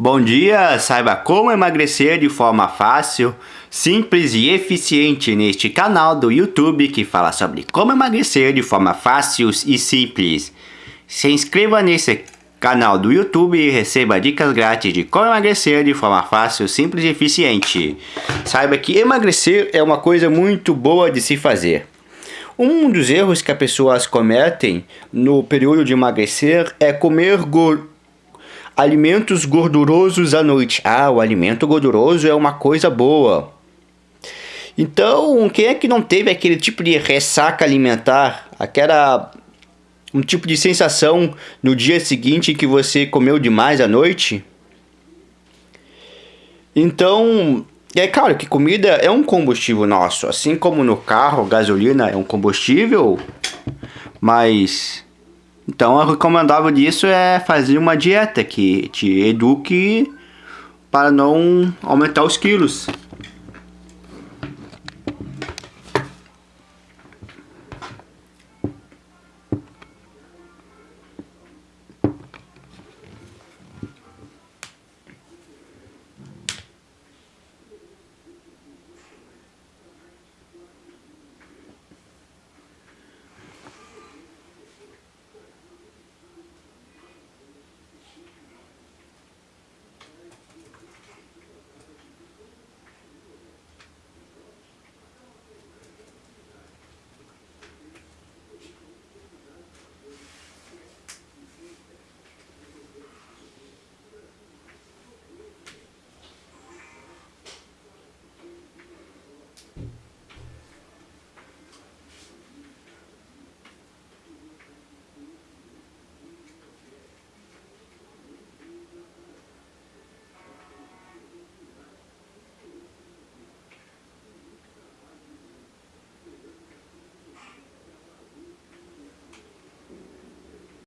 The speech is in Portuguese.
Bom dia, saiba como emagrecer de forma fácil, simples e eficiente neste canal do YouTube que fala sobre como emagrecer de forma fácil e simples. Se inscreva nesse canal do YouTube e receba dicas grátis de como emagrecer de forma fácil, simples e eficiente. Saiba que emagrecer é uma coisa muito boa de se fazer. Um dos erros que as pessoas cometem no período de emagrecer é comer gordura Alimentos gordurosos à noite. Ah, o alimento gorduroso é uma coisa boa. Então, quem é que não teve aquele tipo de ressaca alimentar? Aquela um tipo de sensação no dia seguinte que você comeu demais à noite? Então, é claro que comida é um combustível nosso, assim como no carro, gasolina é um combustível, mas então, o recomendável disso é fazer uma dieta que te eduque para não aumentar os quilos.